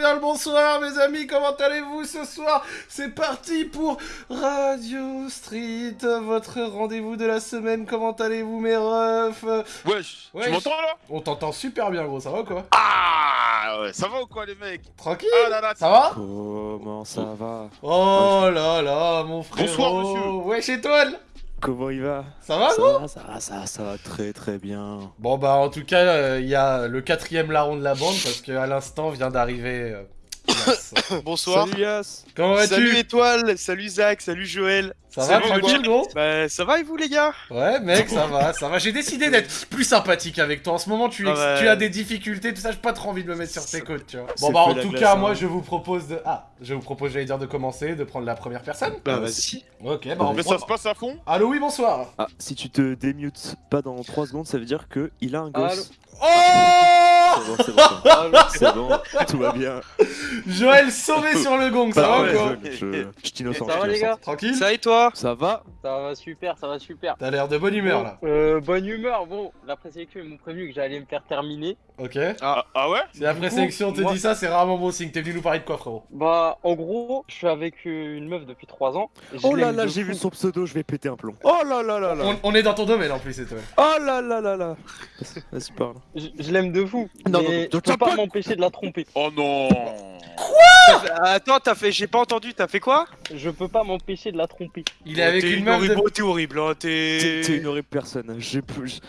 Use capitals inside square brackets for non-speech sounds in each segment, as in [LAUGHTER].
Bien le bonsoir mes amis, comment allez-vous ce soir? C'est parti pour Radio Street, votre rendez-vous de la semaine, comment allez-vous mes refs? Wesh, Wesh. tu m'entends là? On t'entend super bien gros, ça va ou quoi? Ah ouais, ça va ou quoi les mecs? Tranquille. Ah là là, Ça va? Comment ça va? Oh là là mon frère Bonsoir, monsieur. Wesh étoile Comment il va? Ça va Ça va, ça va, ça va, ça va très très bien. Bon bah en tout cas, euh, il y a le quatrième larron de la bande parce qu'à l'instant vient d'arriver... euh, [COUGHS] Bonsoir. Salut Yas Comment Salut vas-tu Étoile, salut Zach, salut Joël. Ça va Salut, tranquille gros Bah ça va et vous les gars? Ouais mec ça va, ça va. J'ai décidé d'être plus sympathique avec toi. En ce moment tu, Ah tu as des difficultés, tout ça, j'ai pas trop envie de me mettre sur tes côtes, tu vois. Bon bah en tout glace, cas hein. moi je vous propose de... Ah, je vous propose j'allais dire de commencer, de prendre la première personne. Bah vas-y. Ok bah on Mais prend- ça se passe à fond Allô oui bonsoir Ah, si tu te démutes pas dans 3 secondes, ça veut dire que il a un gosse. Oh C'est bon, c'est bon, c'est bon, tout va bien. Joël sauvé sur le gong, ça Bah va ouais, ou quoi je, je, je t'innocente. Ça je va, les t'innocente. Tranquille Ça et toi Ça va Ça va super, ça va super. T'as l'air de bonne humeur là. Euh, bonne humeur, bon, la présélection ils m'ont prévenu que j'allais me faire terminer. Ok ah, ah ouais Si la Du coup, présélection te moi- dit ça, c'est rarement bon signe. T'es venu nous parler de quoi frérot? Bah, en gros, je suis avec une meuf depuis 3 ans. Oh là là, j'ai vu son pseudo, je vais péter un plomb. Oh là là là là on, on est dans ton domaine en plus, étoile. Oh là là là là Vas-y, parle. Je, je l'aime de fou. Non, mais non, je non, peux pas m'empêcher de la tromper. Oh non fait- Attends, t'as fait, j'ai pas entendu, t'as fait quoi? Je peux pas m'empêcher de la tromper. Il est avec T'es une meuf horrible, T'es horrible, hein, T'es t'es... t'es une horrible personne. J'ai plus.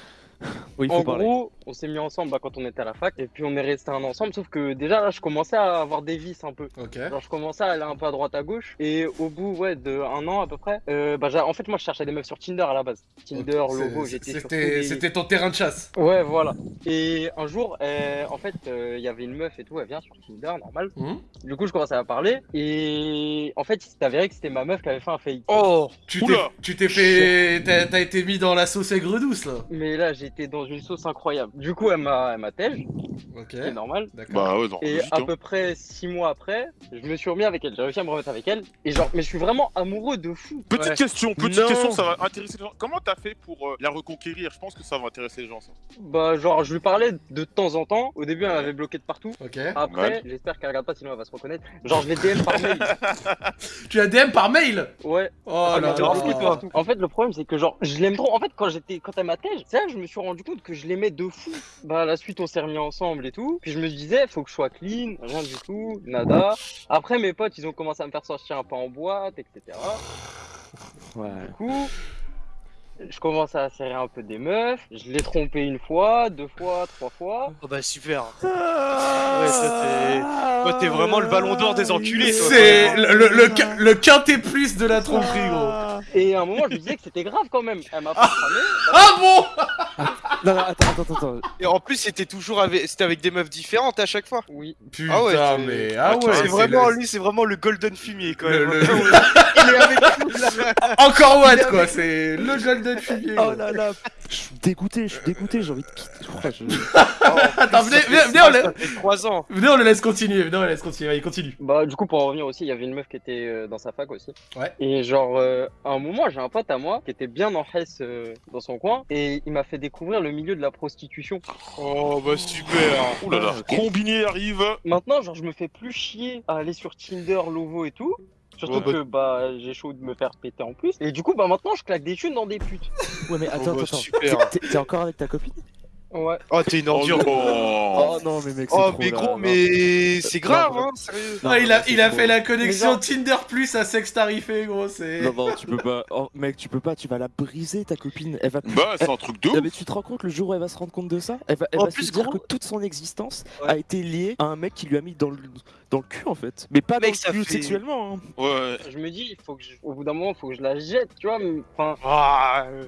[LAUGHS] Oui, en parler. gros, on s'est mis ensemble bah, quand on était à la fac, et puis on est resté un ensemble, sauf que déjà là, je commençais à avoir des vices un peu. Ok. Genre je commençais à aller un peu à droite à gauche et au bout ouais de un an à peu près, euh, bah j'ai- en fait moi je cherchais des meufs sur Tinder à la base. Tinder, Ok, logo, j'étais sur C'était ton terrain de chasse. Ouais voilà. Et un jour euh, en fait euh, il y avait une meuf et tout, elle vient sur Tinder normal. Hmm Du coup je commençais à parler et en fait il s'est avéré que c'était ma meuf qui avait fait un fake. Oh Tu t'es, Oula. tu t'es fait, t'as, été mis dans la sauce aigre douce là. Mais là j'étais dans une sauce incroyable. Du coup elle m'a elle m'a tège, Ok. c'est normal. D'accord. Bah ouais, non, Et à hein. peu près six mois après, je me suis remis avec elle. J'ai réussi à me remettre avec elle. Et genre, mais je suis vraiment amoureux de fou. Petite Ouais. question, petite Non. question, ça va intéresser les gens. Comment t'as fait pour euh, la reconquérir? Je pense que ça va intéresser les gens, ça. Bah, genre, je lui parlais de temps en temps. Au début, elle m'avait bloqué de partout. Ok. Après, Ouais. j'espère qu'elle regarde pas, sinon elle va se reconnaître. Genre, je l'ai DM par mail. [LAUGHS] Tu as DM par mail? Ouais. Oh Ah, là t'es là. En fait, le problème, c'est que genre, je l'aime trop. En fait, quand j'étais, quand elle m'a tège, c'est là que je me suis rendu compte que je l'aimais de fou. Bah, à la suite, on s'est remis ensemble et tout. Puis je me disais, faut que je sois clean, rien du tout, nada. Après, mes potes, ils ont commencé à me faire sortir un peu en boîte, etc. Ouais. Du coup, je commence à serrer un peu des meufs. Je l'ai trompé une fois, deux fois, trois fois. Oh bah super Ouais, ça, t'es- toi, t'es vraiment le ballon d'or des enculés. C'est le, le, le, le quintet plus de la tromperie gros. Et à un moment, je me disais que c'était grave quand même. Elle m'a pas cramé. Ah bon [LAUGHS] Non, non, attends, attends, attends. Et en plus, c'était toujours avec, c'était avec des meufs différentes à chaque fois. Oui. Putain Ah ouais, c'est- mais ah ouais. c'est vraiment le- lui, c'est vraiment le golden fumier quand même. le- [LAUGHS] Il est avec [LAUGHS] nous là. Encore what quoi, c'est le golden fumier. Oh là là Je suis dégoûté, je suis dégoûté, j'ai envie de quitter. Je- [LAUGHS] Attends, venez, venez, venez, on le... fait 3 ans. venez, on le laisse continuer, venez, on le laisse continuer, allez, continue. Bah, du coup, pour en revenir aussi, il y avait une meuf qui était euh, dans sa fac aussi. Ouais. Et genre, euh, à un moment, j'ai un pote à moi qui était bien en Hesse euh, dans son coin. Et il m'a fait découvrir le milieu de la prostitution. Oh bah super. Ouh là là, combiné arrive. Maintenant, genre, je me fais plus chier à aller sur Tinder, Lovo et tout. Surtout Ouais, que bah j'ai chaud de me faire péter en plus. Et du coup, bah maintenant, je claque des thunes dans des putes. Ouais, mais attends, Oh, bah, attends, super. T'es- encore avec ta copine? Ouais. Oh t'es une Oh ordure. non. Oh non, mais mec, c'est Oh trop mais gros, mais c'est grave non. hein, sérieux. Non, Ah, il a, il a trop. fait la connexion Tinder plus à sexe tarifé gros, c'est... Non, non, tu peux pas. Oh, mec, tu peux pas, tu vas la briser, ta copine. Elle va. Bah, c'est un truc de mais tu te rends compte le jour où elle va se rendre compte de ça? Elle va, elle En va plus, se dire gros- que toute son existence Ouais. a été liée à un mec qui lui a mis dans le, dans le cul en fait. Mais pas Mec, dans ça le cul fait- sexuellement. Hein. Ouais. Je me dis, il faut que je- au bout d'un moment, il faut que je la jette, tu vois. mais- Enfin, Ah, euh,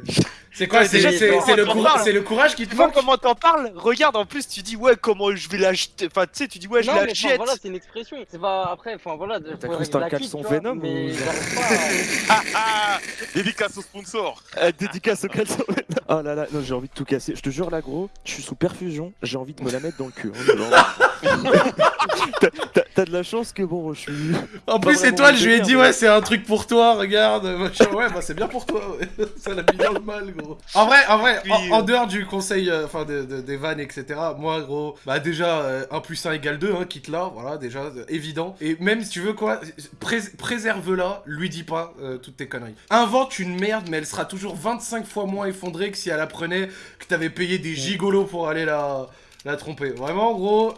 C'est quoi, c'est, le, coura- le courage qui te tu vois manque comment t'en parles Regarde en plus tu dis ouais comment je vais la jeter. Enfin tu sais tu dis ouais je non, la mais jette. voilà, c'est une expression. C'est pas après, enfin voilà. T'as cru que c'était un caleçon Venom mais ou- j'arrive [LAUGHS] pas à- Ah ah Dédicace au sponsor. Euh, dédicace au caleçon. oh là là, non, j'ai envie de tout casser. Je te jure là, gros, je suis sous perfusion. J'ai envie de me la mettre dans le cul. hein. [LAUGHS] T'as- de la chance que bon, je suis. En plus, étoile, mon je lui ai dit, ouais, c'est un truc pour toi, regarde. machin. Ouais, bah c'est bien pour toi, ouais. [LAUGHS] Ça l'a mis dans le mal, gros. En vrai, en vrai, en, en euh. dehors du conseil, euh, enfin, de, de- des vannes, etc., moi, gros, bah déjà, euh, 1 plus 1 égale 2, hein, quitte là, voilà, déjà, euh, évident. Et même si tu veux, quoi, prés- préserve-la, lui dis pas euh, toutes tes conneries. Invente une merde, mais elle sera toujours 25 fois moins effondrée que si elle apprenait que t'avais payé des gigolos pour aller la la tromper. Vraiment, gros,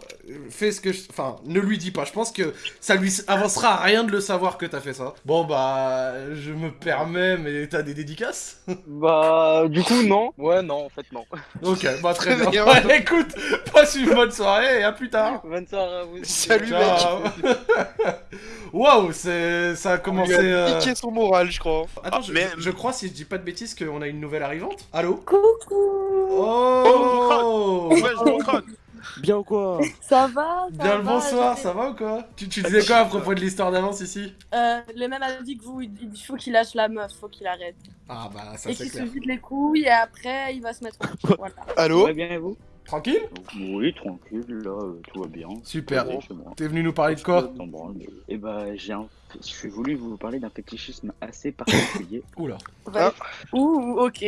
fais ce que je... Enfin, ne lui dis pas. Je pense que ça lui avancera à rien de le savoir que t'as fait ça. Bon, bah, je me permets, mais t'as des dédicaces? [LAUGHS] Bah, du coup, non. Ouais, non, en fait, non. Ok, bah très [LAUGHS] bien. [LAUGHS] Ouais, écoute, passe une bonne soirée et à plus tard. Bonne soirée à vous. Salut, Ciao. Waouh, c'est... ça a commencé... Il a euh, piqué son moral, je crois. Attends, Ah, je, mais- je crois, si je dis pas de bêtises, qu'on a une nouvelle arrivante. Allô Coucou Oh, Ouais, je crâne. Bien ou quoi Ça va ça Bien le bonsoir, ça va ou quoi tu, tu disais quoi à propos de l'histoire d'avance ici Euh, le même avis que vous, il faut qu'il lâche la meuf, faut qu'il arrête. Ah bah ça et c'est qu'il se clair. vide les couilles et après il va se mettre au [LAUGHS] Voilà. Allô Ouais, bien et vous Tranquille Oui, tranquille, là, euh, tout va bien. Super. T'es venu nous parler de quoi Et bah, j'ai un... j'ai voulu vous parler d'un fétichisme assez particulier. [LAUGHS] Oula. Ouais. Ouh, ok.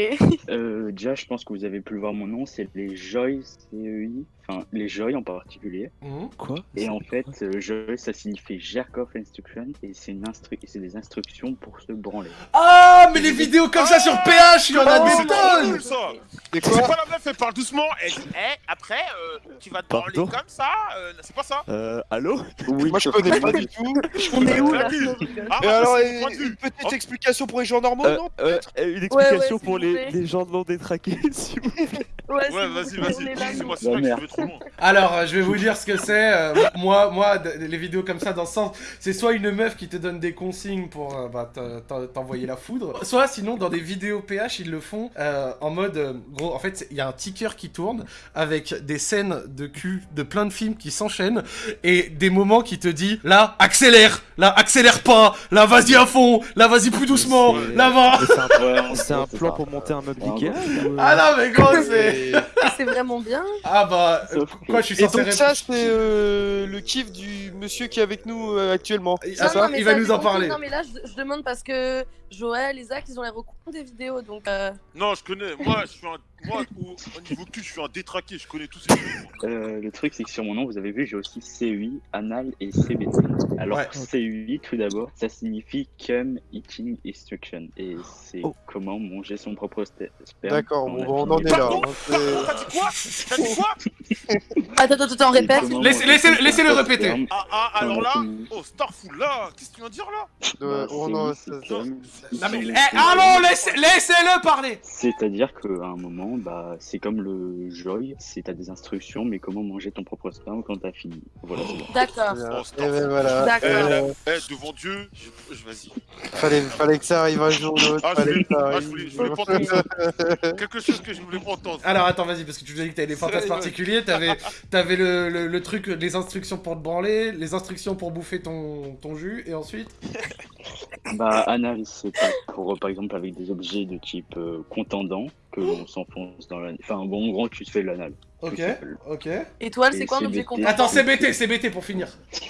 Euh, déjà, je pense que vous avez pu le voir mon nom, c'est les Joy CEI, enfin les Joy en particulier. Mhm. Quoi? Et en fait, euh, Joy, ça signifie Jerk Off Instruction, et c'est instru... des instructions pour se branler. Ah mais les vidéos comme ça sur PH, il y en a des tonnes C'est pas la meuf, elle parle doucement. Elle dit, eh, après, euh, tu vas te branler Pardon? comme ça. euh, c'est pas ça? Euh, allô? Oui, Moi, je connais pas du tout. On est où là? Tranquille. Ah, Et alors, une petite Oh. explication pour les gens normaux, Euh, non euh, euh, Une explication ouais, pour vous les, plaît. les gens non détraqués, [LAUGHS] s'il vous plaît. Ouais, vas-y, vas-y. c'est vais trop loin. Alors, euh, je vais vous dire ce que c'est. euh, moi, moi, les vidéos comme ça dans ce sens, c'est soit une meuf qui te donne des consignes pour euh, bah, t'en- t'en- t'envoyer la foudre, soit sinon dans des vidéos PH, ils le font euh, en mode euh, gros. En fait, c'est- il y a un ticker qui tourne avec des scènes de cul de plein de films qui s'enchaînent et des moments qui te dit là, accélère, là, accélère pas, là, vas-y à fond, là, vas-y plus doucement, là, va. C'est un, plan pour monter un meuble Ikea euh, Ah non, mais gros, c'est. Et, Et c'est vraiment bien. Ah bah, euh, quoi, je suis et censé donc, ça, répondre c'est euh, le kiff du monsieur qui est avec nous actuellement. Il- Ah, il va nous en parler. Non, mais là, je, demande parce que Joël et Zach, ils ont l'air au courant des vidéos, donc. Non, je connais. Moi, je suis un. Moi, au, au niveau cul, je suis un détraqué. Je connais tous ces trucs. Euh, le truc, c'est que sur mon nom, vous avez vu, j'ai aussi CUI, anal et CBT. Alors, Ouais. CUI, tout d'abord, ça signifie Cum Eating Instruction. Et c'est Oh. comment manger son propre sperme. D'accord, on en est là. T'as dit quoi T'as dit quoi [LAUGHS] Attends, attends, attends, répète. Laissez- laissez- propre répéter. sperme Ah, ah, alors là. Oh, Starful, là. Qu'est-ce que tu viens de dire là Euh, oh non, c'est ça- cum, Non mais, eh, allons, laissez- laissez-le parler C'est-à-dire qu'à un moment, bah, c'est comme le joy, c'est t'as des instructions, mais comment manger ton propre sperme quand t'as fini. Voilà, c'est bon. D'accord. Et ben voilà. D'accord. Euh, Eh, devant Dieu, je, je- vas-y. fallait, fallait que ça arrive un jour ou l'autre. Ah, je fallait voulais, que ça ah, je voulais, je voulais pas entendre ça. Quelque chose que je voulais pas entendre. Alors attends, vas-y, parce que tu nous as dit que t'avais des fantasmes particuliers, t'avais avais le, le, le truc, les instructions pour te branler, les instructions pour bouffer ton, ton jus, et ensuite? Bah, anal, c'est pas pour, par exemple, avec des objets de type euh, contendant, que l'on s'enfonce dans la... Enfin, bon, en gros, tu te fais l'anal. Ok, ok. Étoile, c'est quoi un c'est objet content Attends, CBT, CBT pour finir. [LAUGHS]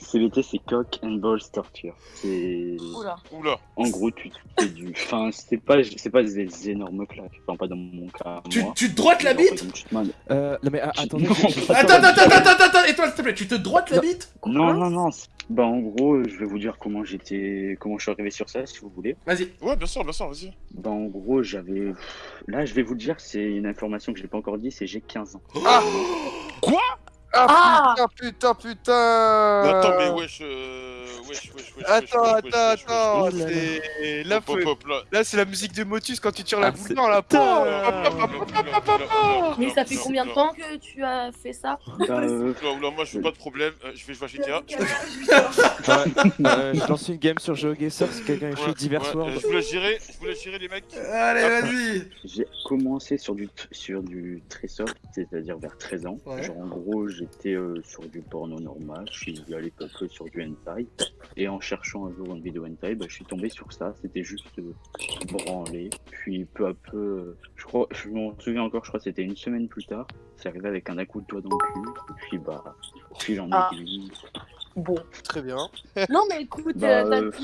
CBT, c'est cock and balls torture. C'est... Oula. Oula. En gros, tu te fais du... Enfin, c'est pas, c'est pas des énormes claques. Enfin, pas dans mon cas, Tu, moi. tu te droites la Genre, par bite exemple, tu te mets- Euh, non mais ah, attendez. Non. je- je- Attends, attends, attends, attends, attends, étoile, s'il te plaît, tu te droites la bite Non, non, non. c'est- Bah, en gros, je vais vous dire comment j'étais, comment je suis arrivé sur ça, si vous voulez. Vas-y. Ouais, bien sûr, bien sûr, vas-y. Bah, en gros, j'avais. Là, je vais vous le dire, c'est une information que j'ai pas encore dit, c'est j'ai 15 ans. Ah, Ah putain, putain, putain Mais attends, mais wesh, euh... wesh, wesh, wesh, wesh. Attends, wesh, attends, wesh, wesh, attends, wesh, wesh. c'est... Là, faut- là. là, c'est la musique de Motus quand tu tires la Ah, boule c'est- noire, là. Putain. Mais ça fait combien de temps que tu as fait ça Bah, euh, Oula, moi je veux pas de problème, euh, je vais jouer à GTA. Euh, je lance une game sur GeoGuessr si quelqu'un est chaud, divers euh, je vous laisse gérer, je vous laisse gérer les mecs. Allez, vas-y j'ai commencé sur du, sur du très soft, c'est-à-dire vers 13 ans. Genre, en gros, j'étais euh, sur du porno normal, je suis allé peu peu sur du hentai. Et en cherchant un jour une vidéo hentai, bah, je suis tombé sur ça. C'était juste euh, branlé. Puis peu à peu, euh, je crois, je m'en souviens encore, je crois que c'était une semaine plus tard. C'est arrivé avec un à coup de doigt dans le cul. Et puis bah, puis j'en ai Ah. Bon. Très bien. Non, mais écoute, Bah, euh, t'as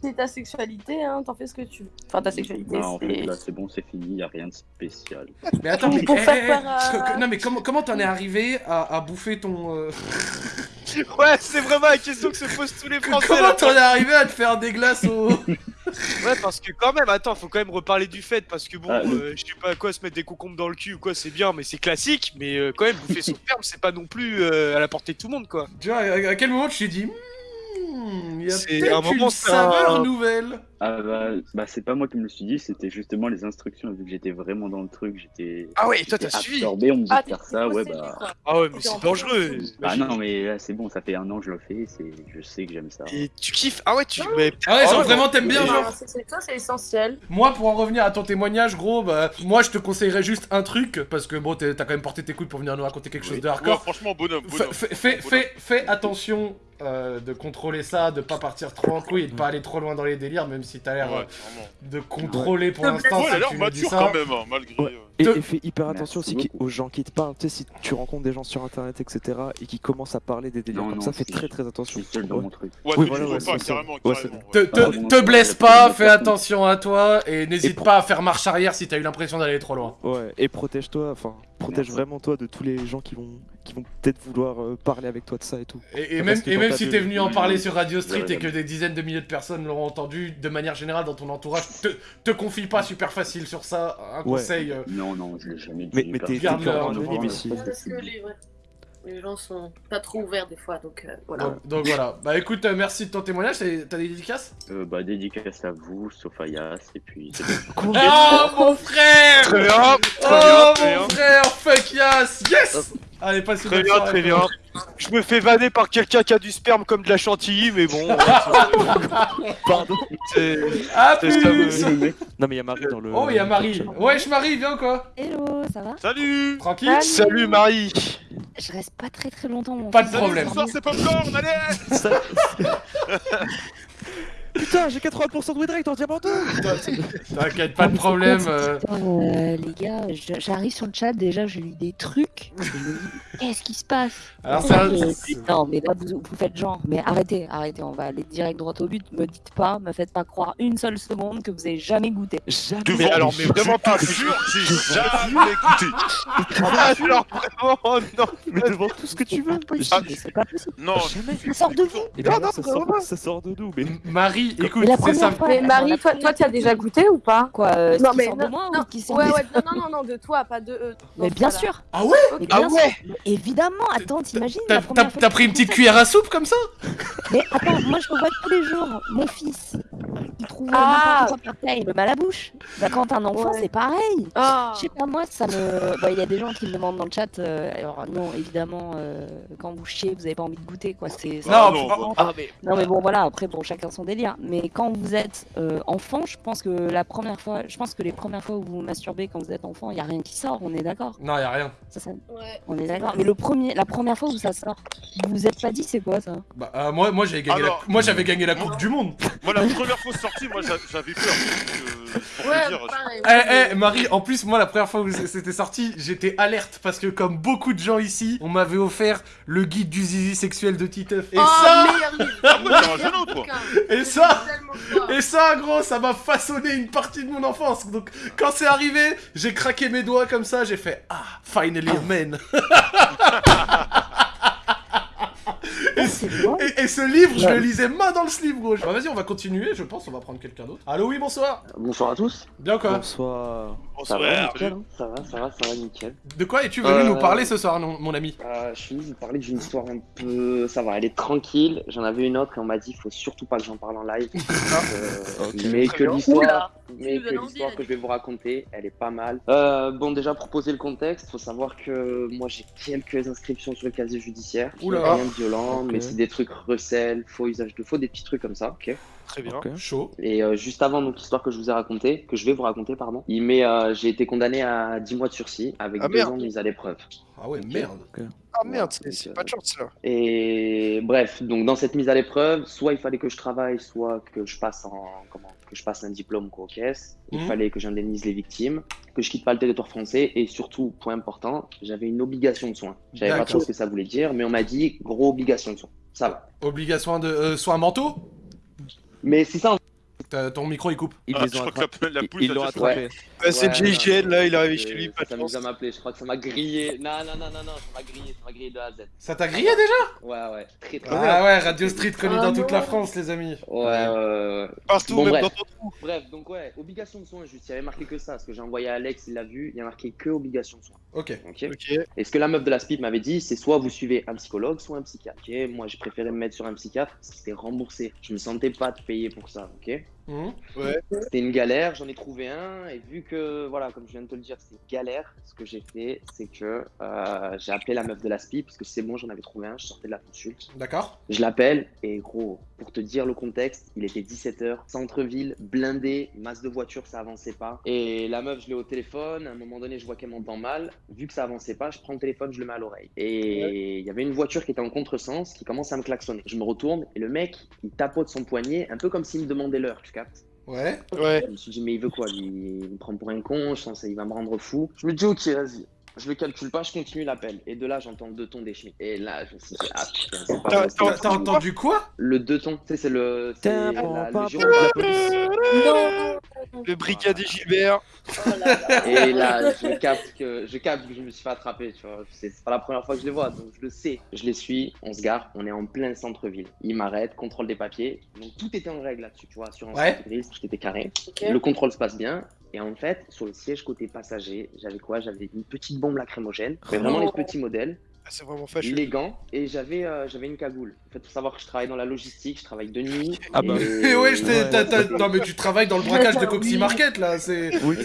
c'est ta sexualité, hein, t'en fais ce que tu veux. Enfin, ta sexualité, Bah, en fait, c'est. là c'est bon, c'est fini, y a rien de spécial. Mais attends, mais, Pour eh, faire eh, non mais comment comment t'en es arrivé à, à bouffer ton euh, Ouais, c'est vraiment la question que se posent tous les [LAUGHS] Français. comment t'en es arrivé à te faire des glaces au [LAUGHS] Ouais, parce que quand même, attends, faut quand même reparler du fait, parce que bon, Ah, euh, je sais pas quoi, se mettre des concombres dans le cul ou quoi, c'est bien, mais c'est classique, mais euh, quand même, bouffer [LAUGHS] son sperme, c'est pas non plus euh, à la portée de tout le monde, quoi. Tu vois, à, à quel moment tu t'es dit Hmm, il y a C'est peut-être un moment, une saveur un- nouvelle Ah bah, bah c'est pas moi qui me le suis dit, c'était justement les instructions, vu que j'étais vraiment dans le truc, j'étais Ah ouais, toi, t'as suivi. absorbé, on me dit Ah, de faire ça, ouais bah... quoi. Ah ouais, mais c'est dangereux. Ah non mais là c'est bon, ça fait un an que je le fais, c'est... je sais que j'aime ça. Et tu kiffes? Ah ouais, tu. Ah ouais, genre ouais, vraiment t'aimes bien Non, genre c'est- c'est- ça, c'est essentiel. Moi, pour en revenir à ton témoignage, gros, bah, moi je te conseillerais juste un truc, parce que bon, t'as quand même porté tes couilles pour venir nous raconter quelque chose de Ouais, hardcore. franchement, bonhomme, bonhomme. fais- fais- fais- fais attention euh, de contrôler ça, de pas partir trop en couille et de pas aller trop loin dans les délires, même si t'as l'air Ouais, euh, de contrôler pour l'instant. Ouais, il a l'air mature ça. quand même, hein, malgré. Ouais. Et, et fais hyper Merci attention aussi qui- beaucoup. aux gens qui te parlent. Tu sais, si tu rencontres des gens sur internet, etc., et qui commencent à parler des délires Non, comme non, ça, fais très très attention. Ouais. mon truc. Ouais, Oui, te voilà, ouais, pas, carrément, carrément. Te, ouais. te- te non, blesse pas, fais attention à toi et n'hésite pas à faire marche arrière si t'as eu l'impression d'aller trop loin. Ouais, et protège-toi, enfin, protège Merci. vraiment toi de tous les gens qui vont, qui vont peut-être vouloir euh, parler avec toi de ça et tout. Et, même, et même si t'es venu en Oui, parler oui. sur Radio Street et que des dizaines de milliers de personnes l'auront entendu, de manière générale dans ton entourage, te, te confie pas super facile sur ça. Un conseil. euh, Non, non, je l'ai jamais dit. Mais- t'es- en anonyme ici. parce que les, ouais, les gens sont pas trop ouverts des fois, donc euh, voilà. donc, donc voilà. Bah écoute, euh, merci de ton témoignage. T'as des dédicaces? Euh, bah, dédicace à vous, Yas, et puis. [LAUGHS] Oh mon frère Oh mon frère, fuck yes Yes Allez, passe une Très bien, très bien. Je me fais vanner par quelqu'un qui a du sperme comme de la chantilly, mais bon. euh, [LAUGHS] Pardon. c'est- À C'est ça, plus me- Non, mais il y a Marie dans le. Oh, il y a Marie. Wesh Marie, viens quoi? Hello, ça va? Salut Tranquille Salut Marie. Je reste pas très très longtemps. Mon Pas de fils. problème. Ce soir, c'est Popcorn, allez Ça- [LAUGHS] Putain, j'ai 80% de win rate en diamant 2 T'inquiète, pas de problème. euh, euh, les gars, je- j'arrive sur le chat, déjà j'ai lu des trucs. Je me dis, qu'est-ce qui se passe? Alors, puis, Non, mais là vous, vous faites genre. Mais arrêtez, arrêtez, on va aller direct droit au but. Me dites pas, me faites pas croire une seule seconde que vous avez jamais goûté. Jamais. Mais alors, mais vraiment pas. Je jure, j'ai jamais écouté. Ah, alors vraiment, non. Mais devant tout ce que tu veux. C'est pas possible, mais c'est pas possible. Non, Jamais. Ça sort de vous. Non, non, ça, vraiment sort, pas. ça sort de nous, mais. Marie, écoute, Mais la c'est fois. Mais Marie, toi, toi, tu as déjà goûté ou pas Quoi, euh, Non, mais non, de moi non, ou qui Ouais, ouais, non, non, non, de toi, pas de eux. Mais bien sûr. Ah ouais. Mais Ah sûr. ouais Évidemment, attends, t'imagines T'as la t'as- première fois t'as que pris une petite cuillère à soupe comme ça Mais attends, moi je le vois tous les jours. Mon fils, il trouve Ah. n'importe quoi par terre, il me met à la bouche. Bah, quand t'as un enfant, Ouais. c'est pareil. Ah. Je sais pas, moi, ça me. Bah, Il y a des gens qui me demandent dans le chat. euh, alors, non, évidemment, euh, quand vous chiez, vous avez pas envie de goûter, quoi. C'est. c'est- Non, non, Ah, mais. Non, mais bon, voilà, après, bon, chacun son délire. Mais quand vous êtes euh, enfant, je pense que la première fois. Je pense que les premières fois où vous vous masturbez quand vous êtes enfant, il y a rien qui sort, on est d'accord? Non, y a rien. Ça, ça- Ouais. On est d'accord. Mais le premier, la première fois où ça sort, vous vous êtes pas dit c'est quoi ça? Bah, euh, moi, moi j'avais gagné, Alors, la... moi, j'avais gagné la Coupe du Monde. moi, la première fois sortie, moi, j'a- j'avais peur. euh, te Ouais, dire, pareil. Eh, eh, Marie, en plus, moi, la première fois où c'était sorti, j'étais alerte parce que, comme beaucoup de gens ici, on m'avait offert le guide du zizi sexuel de Titeuf. Et oh, ça. Ah et ça, et ça, gros, ça m'a façonné une partie de mon enfance. Donc, quand c'est arrivé, j'ai craqué mes doigts comme ça, j'ai fait Ah, finally a man. [LAUGHS] Et, et ce livre, je le lisais main dans le slip, gros. Bah, vas-y, on va continuer, je pense, on va prendre quelqu'un d'autre. Allô, oui, bonsoir. Bonsoir à tous. Bien quoi Bonsoir. Ça va, nickel, hein ça va, ça va, ça va, nickel. De quoi es-tu venu Euh, nous parler ce soir, non, mon ami Euh, je suis venu vous parler d'une histoire un peu. Ça va, elle est tranquille. J'en avais une autre et on m'a dit faut surtout pas que j'en parle en live. [LAUGHS] Euh, Ok. Mais que l'histoire. Mais que l'histoire que je vais vous raconter, elle est pas mal. Euh, bon, déjà pour poser le contexte, faut savoir que moi j'ai quelques inscriptions sur le casier judiciaire. Oula. Rien de violent. Mais c'est des trucs recel, faux usage de faux, des petits trucs comme ça, ok Très bien. Chaud. Et euh, juste avant donc l'histoire que je vous ai racontée, que je vais vous raconter, pardon, il met, euh, j'ai été condamné à 10 mois de sursis avec Ah, deux merde. ans de mise à l'épreuve. Ah ouais, merde. Ah merde, c'est euh, pas de chance là. Et bref, donc dans cette mise à l'épreuve, soit il fallait que je travaille, soit que je passe en comment que je passe un diplôme quoi, aux caisses. Il Mhm. fallait que j'indemnise les victimes, que je quitte pas le territoire français et surtout, point important, j'avais une obligation de soins. Je savais pas trop ce que ça voulait dire, mais on m'a dit gros obligation de soins. Ça va. Obligation de. Euh, soit un manteau Mais c'est ça. Ton micro il coupe. Ils Ah, les je ont crois que attrapés. la, poule Ils l'ont attrapé. Ah, c'est Ouais, GIGN là, il est arrivé je- chez lui. Ça pas à m'appeler. Je crois que ça m'a grillé. Non, non, non, non, non, ça m'a grillé, ça m'a grillé de A à Z. Ça t'a grillé déjà? Ouais, ouais. Très, très. Ah ouais, Radio Street connu Ah dans toute non. la France, les amis. Ouais, ouais. Partout, Bon, même bref. dans ton trou. Bref, donc ouais, obligation de soins, juste, il y avait marqué que ça, parce que j'ai envoyé à Alex, il l'a vu, il y a marqué que obligation de soins. Ok. Ok. Ok. Et ce que la meuf de la SPIP m'avait dit, c'est soit vous suivez un psychologue, soit un psychiatre. Ok, moi j'ai préféré me mettre sur un psychiatre, parce que c'était remboursé. Je me sentais pas de payer pour ça, ok? Mhm. C'était une galère, j'en ai trouvé un, et vu que, voilà, comme je viens de te le dire, c'est galère, ce que j'ai fait, c'est que euh, j'ai appelé la meuf de la SPIP, parce que c'est bon, j'en avais trouvé un, je sortais de la consulte. D'accord. Je l'appelle et gros, pour te dire le contexte, il était 17h, centre-ville, blindé, masse de voitures, ça avançait pas. Et la meuf, je l'ai au téléphone, à un moment donné, je vois qu'elle m'entend mal. Vu que ça avançait pas, je prends le téléphone, je le mets à l'oreille. Et il y avait une voiture qui était en contresens qui commence à me klaxonner. Je me retourne et le mec, il tapote son poignet, un peu comme s'il me demandait l'heure, tu captes Ouais. Ouais. je me suis dit, mais il veut quoi? Il me prend pour un con, je pense qu'il va me rendre fou. Je me dis, ok, vas-y. Je le calcule pas, je continue l'appel. Et de là, j'entends le deux tons des chemins. Et là, je me suis dit, ah putain, c'est pas T'as- entendu quoi? Le deux tons, tu sais, c'est le. C'est la, le pas giron de la bon. police. Non Le brigadier Gilbert. Oh là là. Et là, je capte que je capte que je me suis fait attraper, tu vois. C'est pas la première fois que je les vois, donc je le sais. Je les suis, on se gare, on est en plein centre-ville. Il m'arrête, contrôle des papiers. Donc tout était en règle là-dessus, tu vois. Assurance Ouais. grise, tout était carré. Le contrôle se passe bien. Et en fait, sur le siège côté passager, j'avais quoi? J'avais une petite bombe lacrymogène, mais vraiment Oh. les petits modèles. Ah, c'est vraiment fâcheux. les gants et j'avais euh, j'avais une cagoule. En fait, faut savoir que je travaille dans la logistique, je travaille de nuit. Ah bah. Et [LAUGHS] ouais, je Non, mais tu travailles dans le braquage de Coxy Market là, c'est. [LAUGHS] Oui,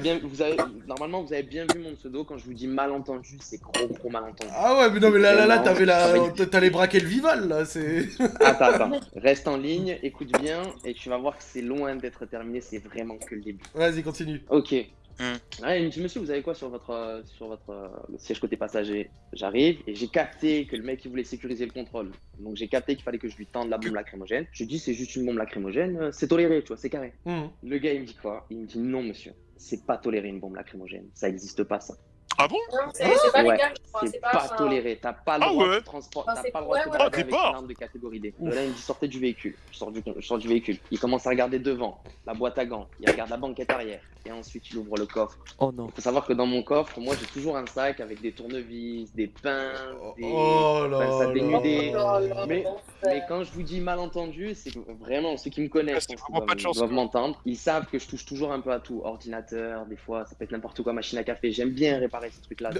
bien, vous avez, normalement, vous avez bien vu mon pseudo. Quand je vous dis malentendu, c'est gros, gros malentendu. Ah ouais, mais non, mais là, là, là, t'avais la. T'allais braquer le Vival là, c'est. [LAUGHS] Attends, attends. Reste en ligne, écoute bien, et tu vas voir que c'est loin d'être terminé. C'est vraiment que le début. Vas-y, continue. Ok. Hmm. Ouais, il me dit, monsieur, vous avez quoi sur votre, euh, sur votre euh, siège côté passager? J'arrive et j'ai capté que le mec il voulait sécuriser le contrôle. Donc j'ai capté qu'il fallait que je lui tende la bombe lacrymogène. Je lui dis, c'est juste une bombe lacrymogène, euh, c'est toléré, tu vois, c'est carré. Mhm. Le gars il me dit quoi? Il me dit, non, monsieur, c'est pas toléré une bombe lacrymogène. Ça existe pas, ça. Ah bon? C'est pas Ouais, je crois. C'est pas, pas. enfin, toléré. T'as pas le Ah droit ouais de transport, Enfin, t'as pas le droit de te ouais, ouais. balader Ah, avec une arme de catégorie D. Là, il me dit sortez du véhicule. Je sors du, je sors du véhicule. Il commence à regarder devant, la boîte à gants. Il regarde la banquette arrière. Et ensuite, il ouvre le coffre. Oh non. Il faut savoir que dans mon coffre, moi, j'ai toujours un sac avec des tournevis, des pinces, des Oh là pinces à dénuder. Oh là Mais-. Mais quand je vous dis malentendu, c'est que vraiment ceux qui me connaissent, vraiment pas de doivent, chance, doivent m'entendre. Ils savent que je touche toujours un peu à tout. Ordinateur, des fois, ça peut être n'importe quoi, machine à café. J'aime bien réparer ces trucs-là.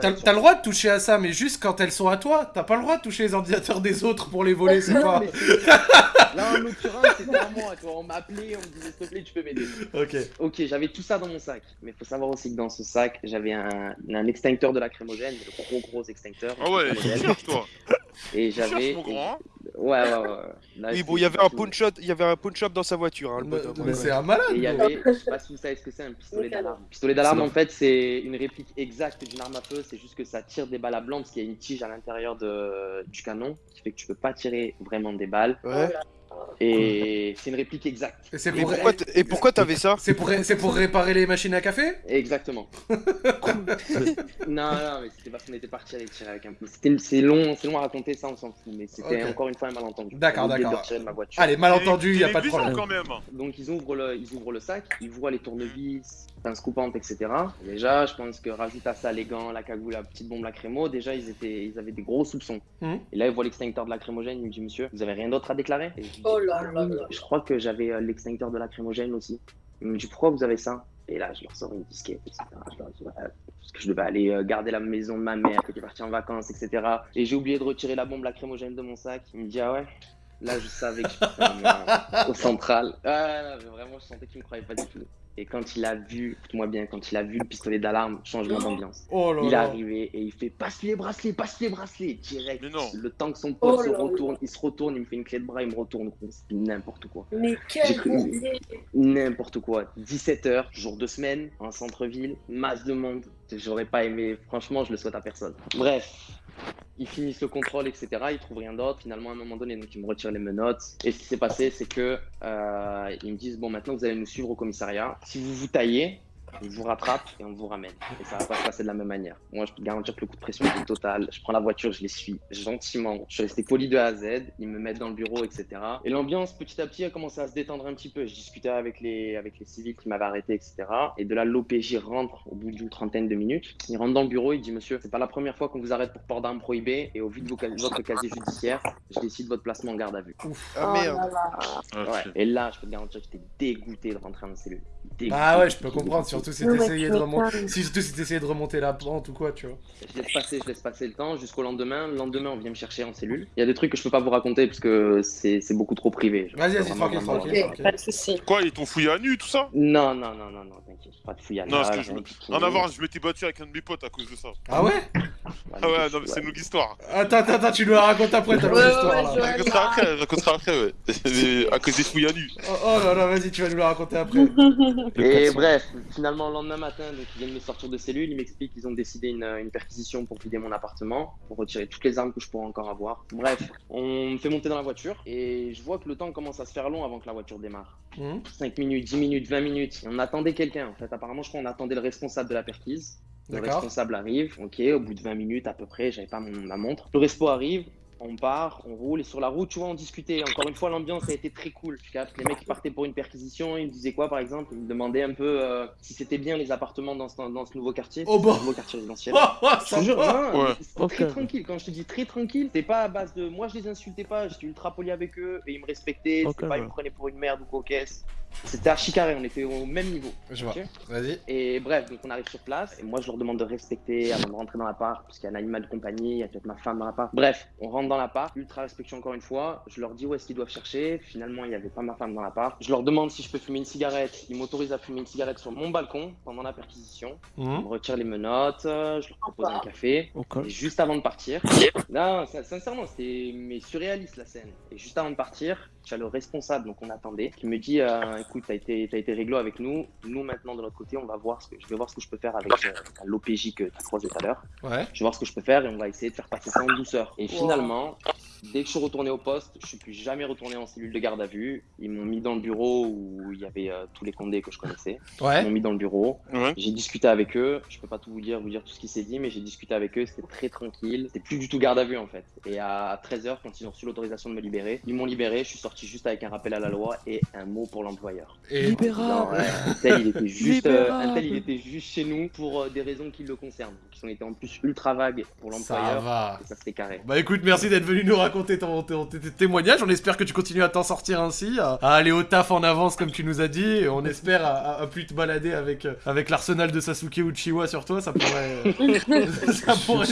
T'as le droit de toucher à ça, mais juste quand elles sont à toi. T'as pas le droit de toucher les ordinateurs des autres pour les voler, c'est pas. Là, en l'occurrence, c'était à moi. Tu vois, on m'appelait, on me disait, s'il te plaît, tu peux m'aider. Ok. Ok, j'avais tout ça dans mon sac. Mais il faut savoir aussi que dans ce sac, j'avais un, un extincteur de lacrymogène, le gros, gros extincteur. Ah ouais, toi. Et j'avais. Hein. Ouais, ouais, ouais. Là, Oui, bon, il y avait un pawn shop, il y avait un shop dans sa voiture, hein, le Mais, bonhomme. mais ouais. c'est un malade. Et il y avait, je sais pas si vous savez ce que c'est, un pistolet d'alarme. Pistolet d'alarme, en fait, c'est une réplique exacte d'une arme à feu. C'est juste que ça tire des balles à blanc parce qu'il y a une tige à l'intérieur de, du canon qui fait que tu peux pas tirer vraiment des balles. Ouais. Et c'est une réplique exacte. Et c'est Et pour. pourquoi, t- et pourquoi t'avais ça C'est pour, c'est pour réparer les machines à café? Exactement. [LAUGHS] [LAUGHS] non, non, mais c'était parce qu'on était parti aller tirer avec un peu. C'était- C'est long, c'est long à raconter, ça, on s'en fout. Mais c'était encore une fois un malentendu. D'accord, d'accord. Allez, malentendu, Il y a pas de problème. quand même. Donc ils ouvrent le, ils ouvrent le sac, ils voient les tournevis, pinces coupantes, etc. Déjà, je pense que rajoute à ça les gants, la cagoule, la petite bombe lacrymo. Déjà, ils étaient, ils avaient des gros soupçons. Mhm. Et là, ils voient l'extincteur de lacrymogène. Il me dit, monsieur, vous avez rien d'autre à déclarer? Et je dis, Oh là là. Je crois que j'avais euh, l'extincteur de lacrymogène aussi. Il me dit, pourquoi vous avez ça? Et là, je leur sors une disquette, etc. Je leur dis, voilà, parce que je devais aller euh, garder la maison de ma mère qui était partie en vacances, etc. Et j'ai oublié de retirer la bombe lacrymogène de mon sac. Il me dit, ah ouais? Là, je savais que je faisais un, euh, au central. Ah, vraiment, je sentais qu'il me croyait pas du tout. Et quand il a vu, écoute-moi bien, quand il a vu le pistolet d'alarme, changement d'ambiance. Oh Il est arrivé et il fait passe les bracelets, passe les bracelets, direct. Mais non. Le temps que son pote Oh se là là. retourne, il se retourne, il me fait une clé de bras, il me retourne. C'est n'importe quoi. Mais quel. N'importe quoi. 17h, jour de semaine, en centre-ville, masse de monde. J'aurais pas aimé, franchement, je le souhaite à personne. Bref, ils finissent le contrôle, etc. Ils trouvent rien d'autre. Finalement, à un moment donné, donc ils me retirent les menottes. Et ce qui s'est passé, c'est que euh, ils me disent bon, maintenant vous allez nous suivre au commissariat. Si vous vous taillez, on vous rattrape et on vous ramène. Et ça va pas se passer de la même manière. Moi, je peux te garantir que le coup de pression est total. Je prends la voiture, je les suis gentiment. Je suis resté poli de A à Z. Ils me mettent dans le bureau, etc. Et l'ambiance, petit à petit, a commencé à se détendre un petit peu. Je discutais avec les, avec les civils qui m'avaient arrêté, etc. Et de là, l'OPJ rentre au bout d'une trentaine de minutes. Il rentre dans le bureau, il dit Monsieur, c'est pas la première fois qu'on vous arrête pour port d'armes prohibé. Et au vu de vos votre casier judiciaire, je décide votre placement en garde à vue. Ah Oh merde. là là. Ah, Ouais. ok. Et là, je peux te garantir que j'étais dégoûté de rentrer en cellule. Dégoûté. Ah ouais, je peux comprendre, surtout si t'essayais tu de remonter, si, de remonter la pente ou quoi, tu vois. Je laisse passer, je laisse passer le temps jusqu'au lendemain. Le lendemain, on vient me chercher en cellule. Il y a des trucs que je peux pas vous raconter parce que c'est beaucoup trop privé. Vas-y, vas-y, tranquille, tranquille. Pas de soucis. Quoi, ils t'ont fouillé à nu, tout ça? Non, non, non, non, non, t'inquiète, pas de fouillade. Non, parce que je me-. En avant, je m'étais battu avec un de mes potes à cause de ça. Ah ouais? Ah ouais, non, mais c'est une longue histoire. Attends, attends, attends, tu nous la racontes après ta longue histoire je- raconterai après, je raconterai après, ouais. [LAUGHS] à cause des fouilles à nu. Oh, oh là là, vas-y, tu vas nous la raconter après. [LAUGHS] Et 400. bref, finalement, le lendemain matin, donc, ils viennent me sortir de cellule. Ils m'expliquent qu'ils ont décidé une, une perquisition pour vider mon appartement, pour retirer toutes les armes que je pourrais encore avoir. Bref, on me fait monter dans la voiture et je vois que le temps commence à se faire long avant que la voiture démarre. Mhm. 5 minutes, 10 minutes, 20 minutes. Et on attendait quelqu'un en fait. Apparemment, je crois qu'on attendait le responsable de la perquise. Le responsable arrive, ok, au bout de 20 minutes à peu près, j'avais pas mon, ma montre. Le respo arrive, on part, on roule et sur la route, tu vois, on discutait. Encore une fois, l'ambiance a été très cool. Tu captes, les mecs qui partaient pour une perquisition, ils me disaient quoi par exemple? Ils me demandaient un peu euh, si c'était bien les appartements dans ce, dans ce nouveau quartier, Oh ce bah. nouveau quartier résidentiel. Oh, oh, Je te jure, sympa. non, Ouais. mais c'était Ok. très tranquille. Quand je te dis très tranquille, c'était pas à base de. Moi, je les insultais pas, j'étais ultra poli avec eux et ils me respectaient. Ok, C'était pas, ils me prenaient pour une merde ou quoi caisse. C'était archi carré, on était au même niveau. Je vois. Vas-y. Et bref, donc on arrive sur place, et moi je leur demande de respecter avant de rentrer dans l'appart, parce qu'il y a un animal de compagnie, il y a peut-être ma femme dans l'appart. Bref, on rentre dans l'appart, ultra respectueux encore une fois, je leur dis où est-ce qu'ils doivent chercher, finalement il n'y avait pas ma femme dans l'appart. Je leur demande si je peux fumer une cigarette, ils m'autorisent à fumer une cigarette sur mon balcon pendant la perquisition. Ils Mhm. me retirent les menottes, je leur propose un café. Et juste avant de partir, non, sincèrement, c'était mais surréaliste la scène. Et juste avant de partir, tu as le responsable, donc on attendait, qui me dit euh, écoute, t'as été, t'as été réglo avec nous. Nous maintenant de notre côté, on va voir ce que je vais voir ce que je peux faire avec euh, l'OPJ que tu as croisé tout à l'heure. Ouais. Je vais voir ce que je peux faire et on va essayer de faire passer ça en douceur. Et finalement, dès que je suis retourné au poste, je suis plus jamais retourné en cellule de garde à vue. Ils m'ont mis dans le bureau où il y avait euh, tous les condés que je connaissais. Ils m'ont mis dans le bureau. Ouais. J'ai discuté avec eux. Je peux pas tout vous dire, vous dire tout ce qui s'est dit, mais j'ai discuté avec eux. C'était très tranquille. C'était plus du tout garde à vue en fait. Et à 13h, quand ils ont reçu l'autorisation de me libérer, ils m'ont libéré. Je suis sorti juste avec un rappel à la loi et un mot pour l'employeur. Et Libérable un tel, il était juste, euh, un tel, il était juste chez nous pour euh, des raisons qui le concernent. Qui ont été en plus ultra vagues pour ça l'employeur. va. Et ça c'était carré. Bah écoute, merci d'être venu nous raconter ton, ton- tes témoignages. On espère que tu continues à t'en sortir ainsi, à, à aller au taf en avance comme tu nous as dit. Et on espère à, à- à plus te balader avec, euh, avec l'arsenal de Sasuke Uchiwa sur toi. Ça pourrait, euh, [LAUGHS] ça pourrait,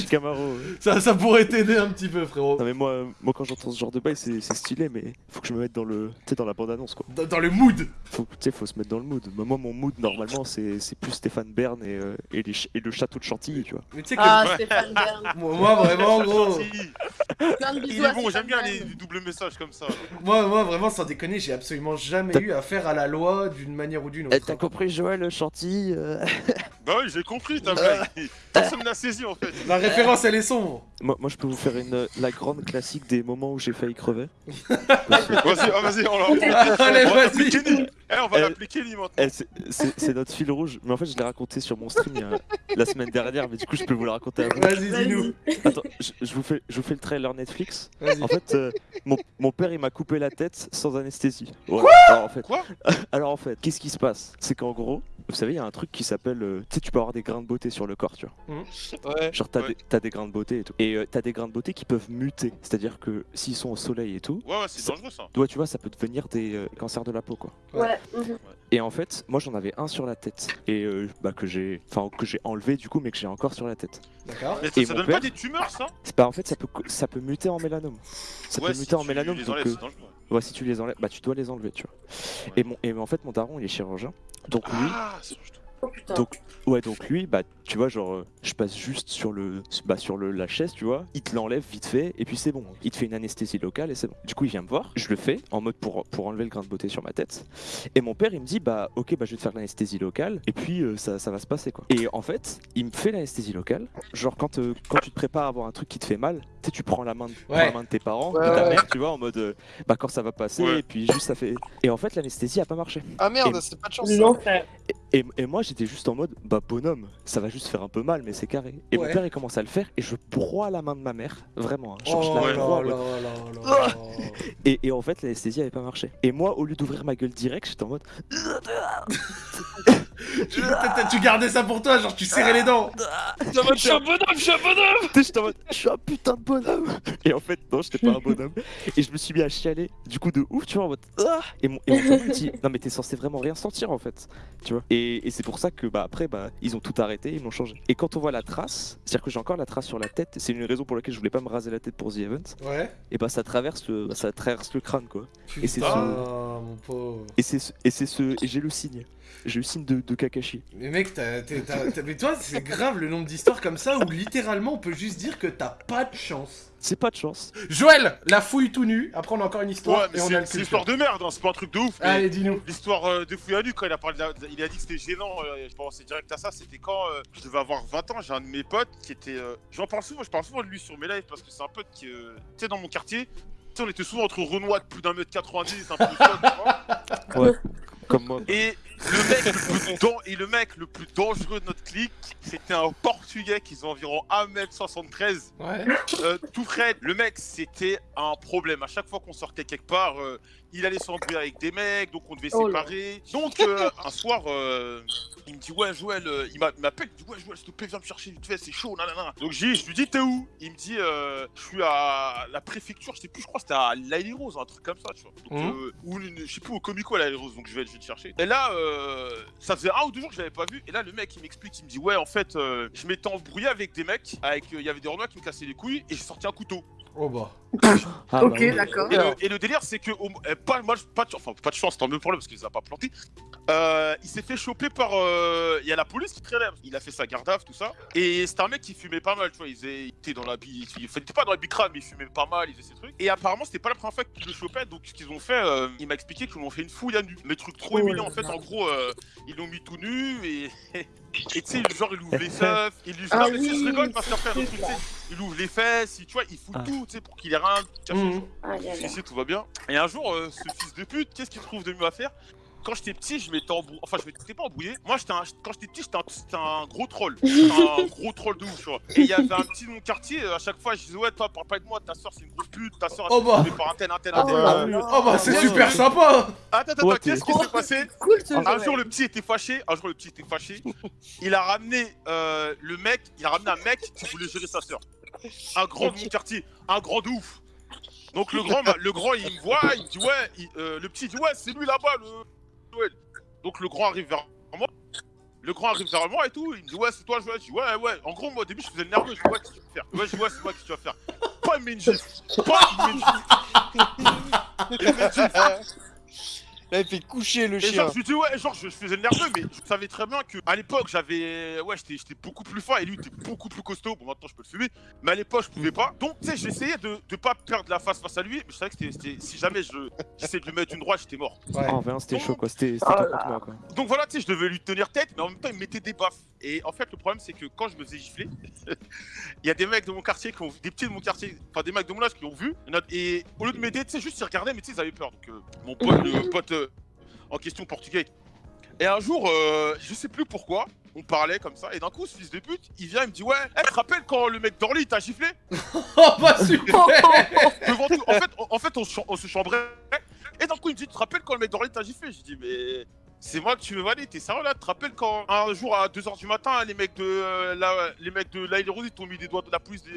ça, ça t'aider un petit peu, frérot. Non mais moi, euh, moi quand j'entends ce genre de bail c'est c'est stylé mais faut que je me mette dans le, tu sais dans la bande annonce quoi. Dans, dans le mood. Faut, tu sais, faut se mettre dans le mood. Moi mon mood normalement c'est c'est plus Stéphane Bern et, euh, et, les ch- et le château de Chantilly tu vois. Mais tu sais que Ah. Stéphane Bern. [LAUGHS] moi, moi, vraiment, gros. Il est bon, j'aime bien les doubles messages comme ça. Moi, moi, vraiment, sans déconner, j'ai absolument jamais T'as- eu affaire à la loi d'une manière ou d'une autre. Eh, T'as compris Joël Chantilly euh Bah oui, j'ai compris ta blague. Personne n'a saisi en fait. La référence, elle est sombre. Moi, moi je peux vous faire une, la grande classique des moments où j'ai failli crever. [LAUGHS] Vas-y, ah, vas-y, on l'a- [LAUGHS] Allez, on va vas-y. l'appeler Kenny. Eh, on va Eh, l'appeler Kenny maintenant. Eh, c'est- notre fil rouge, mais en fait je l'ai raconté sur mon stream il y a- la semaine dernière, mais du coup je peux vous le raconter à vous. Vas-y, dis-nous. Attends, je, je vous fais, je vous fais le trailer Netflix. En fait, euh, mon, mon père il m'a coupé la tête sans anesthésie. Voilà. alors en fait, Quoi [LAUGHS] alors en fait, qu'est-ce qui se passe? C'est qu'en gros, vous savez, il y a un truc qui s'appelle, euh, tu sais, tu peux avoir des grains de beauté sur le corps, tu vois. Ouais. Genre t'as Ouais. des, t'as des grains de beauté et tout. Et euh, t'as des grains de beauté qui peuvent muter, c'est-à-dire que s'ils sont au soleil et tout, Ouais, ouais, c'est dangereux ça. toi tu vois, ça peut devenir des euh, cancers de la peau quoi. Ouais. mhm. Et en fait, moi j'en avais un sur la tête. Et euh, bah, que j'ai enfin, que j'ai enlevé du coup, mais que j'ai encore sur la tête. D'accord. Mais ça, Et ça donne père- pas des tumeurs, ça? C'est pas en fait, ça peut, ça peut muter en mélanome. Ça Ouais, peut si muter en mélanome. les donc, enlèves, euh, ouais, si tu les enlèves, bah tu dois les enlever, tu vois. Et, mon, et en fait, mon daron, il est chirurgien. Donc lui, Ah. Oh putain. donc, ouais, donc lui, bah, tu vois, genre, euh, je passe juste sur le, bah, sur le, la chaise, tu vois, il te l'enlève vite fait, et puis c'est bon. Il te fait une anesthésie locale, et c'est bon. Du coup, il vient me voir, je le fais, en mode pour, pour enlever le grain de beauté sur ma tête. Et mon père, il me dit, bah, ok, bah, je vais te faire l'anesthésie locale, et puis euh, ça, ça va se passer, quoi. Et en fait, il me fait l'anesthésie locale. Genre, quand, euh, quand tu te prépares à avoir un truc qui te fait mal, sais, tu prends la main de, Ouais. la main de tes parents, Ouais, de ta ouais. mère, tu vois, en mode, euh, bah, quand ça va passer, Ouais. et puis juste ça fait. Et en fait, l'anesthésie a pas marché. Ah merde, Et- c'est pas de chance. Et, et moi j'étais juste en mode bah bonhomme, ça va juste faire un peu mal mais c'est carré. Et Ouais. mon père il commence à le faire et je broie la main de ma mère, vraiment. hein. Genre, je Oh la broie, là là là. et, et en fait l'anesthésie avait pas marché. Et moi au lieu d'ouvrir ma gueule direct j'étais en mode [LAUGHS] Tu, t'as- tu gardais ça pour toi, genre tu serrais les dents. Je suis un bonhomme, je suis un bonhomme j'étais en mode je suis un putain de bonhomme. Et en fait non j'étais pas un bonhomme. Et je me suis mis à chialer du coup de ouf tu vois en mode ah Et mon, et mon daron, il dit non mais t'es censé vraiment rien sentir en fait. Tu vois. Et, et c'est pour ça que bah après bah ils ont tout arrêté, ils m'ont changé. Et quand on voit la trace, c'est-à-dire que j'ai encore la trace sur la tête, c'est une raison pour laquelle je voulais pas me raser la tête pour The Event. Ouais. Et bah ça traverse le, bah, ça traverse le crâne quoi. Et c'est Putain, ce- mon pauvre. Et c'est ce, et c'est ce, et j'ai le signe. J'ai le signe de, de Kakashi. Mais mec, t'as- mais toi, c'est grave le nombre d'histoires comme ça où littéralement on peut juste dire que t'as pas de chance. C'est pas de chance. Joël, la fouille tout nu. Après, on a encore une histoire Ouais, mais et on c'est a le c'est culture. l'histoire de merde, hein, c'est pas un truc de ouf. Allez, dis-nous. L'histoire euh, de Fouillanu, quand il a, parlé de la- il a dit que c'était gênant, euh, je pensais direct à ça, c'était quand euh, je devais avoir 20 ans, j'ai un de mes potes qui était... euh, J'en parle souvent, je parle souvent de lui sur mes lives parce que c'est un pote qui... euh, tu sais, dans mon quartier, tu sais, on était souvent entre Renoir de plus d'un mètre 90, un peu [LAUGHS] vois. Ouais. Comme moi. Et le mec le plus et le mec le plus dangereux de notre clique, c'était un Portugais qui faisait environ 1m73. Ouais. Euh, tout frais, le mec c'était un problème. À chaque fois qu'on sortait quelque part, euh, il allait s'embrouiller avec des mecs, donc on devait Oh là. séparer. Donc euh, un soir, euh, il me dit ouais Joël, euh, il m'a- il m'appelle, il me dit ouais Joël, s'il te plaît viens me chercher vite fait, c'est chaud, nanana. Donc je lui dis t'es où? Il me dit euh, je suis à la préfecture, je sais plus, je crois que c'était à l'Aïe Rose, un truc comme ça, tu vois. Donc, euh, ou je sais plus au Comico à Rose, donc je vais, je vais te chercher. Et là, euh, ça faisait un ou deux jours que je l'avais pas vu, et là le mec il m'explique, il me dit ouais en fait euh, je m'étais embrouillé avec des mecs, avec euh, il y avait des Renois qui me cassaient les couilles, et j'ai sorti un couteau. Oh bah. Ah, Ok, bah d'accord. Et le, et le délire, c'est que, eh, pas, moi, pas, de, enfin, pas de chance, tant mieux pour lui, parce qu'il les a pas plantés. Euh, il s'est fait choper par. euh, Il y a la police qui traînait. Il a fait sa garde tout ça. Et c'était un mec qui fumait pas mal, tu vois. Il, faisait- il était dans la bi- Il était pas dans la bicrane, mais il fumait pas mal, il faisait ses trucs. Et apparemment, c'était pas la première fois qu'il le chopait. Donc, ce qu'ils ont fait, euh, il m'a expliqué qu'ils l'ont fait une fouille à nu. Mais truc trop Oh en fait, en gros, euh, ils l'ont mis tout nu et. [LAUGHS] Et tu sais, genre, il ouvre les [LAUGHS] seufs, il lui Ah non, mais tu sais, je oui, rigole parce qu'après, c'est le truc, tu ça. sais, il ouvre les fesses, il, tu vois, il fout Ah. tout, tu sais, pour qu'il ait aïe, aïe. Ici, tout va bien. Et un jour, euh, ce fils de pute, qu'est-ce qu'il trouve de mieux à faire? Quand j'étais petit, je m'étais embrouillé. Enfin, je m'étais pas embrouillé. Moi, j'étais un... quand j'étais petit, j'étais un... gros troll. Un [LAUGHS] gros troll de ouf, tu vois. Et il y avait un petit de mon quartier, euh, à chaque fois, je disais, ouais, toi, parle pas de moi, ta soeur, c'est une grosse pute, ta soeur, elle Oh bah. par un tel, un tel, Ah un tel. bah, oh bah c'est super sympa Attends, attends, qu'est-ce qui s'est passé Cool ce un jour le petit était fâché, un jour le petit était fâché, il a ramené euh, le mec, il a ramené un mec qui voulait gérer sa soeur. Un grand de mon quartier, un grand de ouf. Donc le grand, m'a- le grand il me voit, il me dit ouais, il- euh, le petit il dit ouais c'est lui là-bas le Joël. Donc le grand arrive vers moi, le grand arrive vers moi et tout, il me dit ouais c'est toi Joël, je dis ouais ouais. En gros moi au début je faisais le nerveux, je dis ouais qu'est-ce que tu vas faire, ouais je dis ouais c'est moi que tu vas faire? Pas une gifle, pas une [LAUGHS] Là, il fait coucher le Et chien. genre, je lui dis, ouais, genre, je, je faisais le nerveux, mais je savais très bien que à l'époque, j'avais. Ouais, j'étais j'étais beaucoup plus fort et lui, il était beaucoup plus costaud. Bon, maintenant, je peux le fumer, mais à l'époque, je pouvais pas. Donc, tu sais, j'essayais de, de pas perdre la face face à lui, mais je savais que c'était- c'était. Si jamais je j'essayais de lui mettre une droite, j'étais mort. Ouais. Ah, en vrai, c'était chaud quoi, c'était Oh là. contre moi quoi. Donc voilà, tu sais, je devais lui tenir tête, mais en même temps, il me mettait des baffes. Et en fait, le problème, c'est que quand je me faisais gifler, [LAUGHS] il y a des mecs de mon quartier qui ont des petits de mon quartier, enfin des mecs de mon âge qui ont vu. Et au lieu de m'aider, tu sais, juste ils regardaient, mais tu sais, ils avaient peur. Donc, euh, mon pote, le [LAUGHS] pote euh, en question portugais. Et un jour, euh, je sais plus pourquoi, on parlait comme ça, et d'un coup, ce fils de pute, il vient, il me dit Ouais, hey, tu te rappelles quand le mec d'Orly t'a giflé? [LAUGHS] Oh bah super Devant tout. En fait, on, en fait on, on se chambrait, et d'un coup, il me dit Tu te rappelles quand le mec d'Orly t'a giflé? J'ai dit Mais. C'est moi que tu veux valer, t'es sérieux là Tu te rappelles quand un jour à 2h du matin, les mecs de euh, la, les mecs de Rose ils t'ont mis des doigts de la police de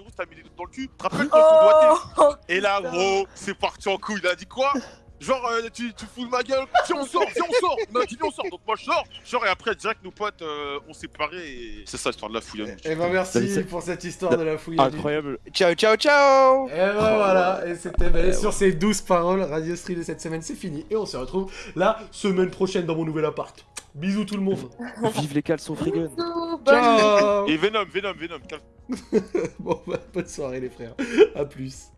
Rose, t'as mis des doigts dans le cul Tu te rappelles quand ton doigté Oh Et là, gros, c'est parti en couille. Il a dit quoi? Genre, euh, tu, tu fous de ma gueule, viens on sort, viens on sort, on a dit on sort, donc moi je sors. Genre, et après, Jack, nos potes, euh, on s'est séparés et c'est ça l'histoire de la nous. Et ben merci pour cette histoire de la nu. Incroyable. Ciao, ciao, ciao Et ben voilà, et c'était ben, sur ces douces paroles, Radio Street de cette semaine, c'est fini. Et on se retrouve la semaine prochaine dans mon nouvel appart. Bisous tout le monde. [LAUGHS] Vive les caleçons Ciao Et Venom, Venom, Venom, calme. [LAUGHS] Bon, bah, bonne soirée les frères. À plus.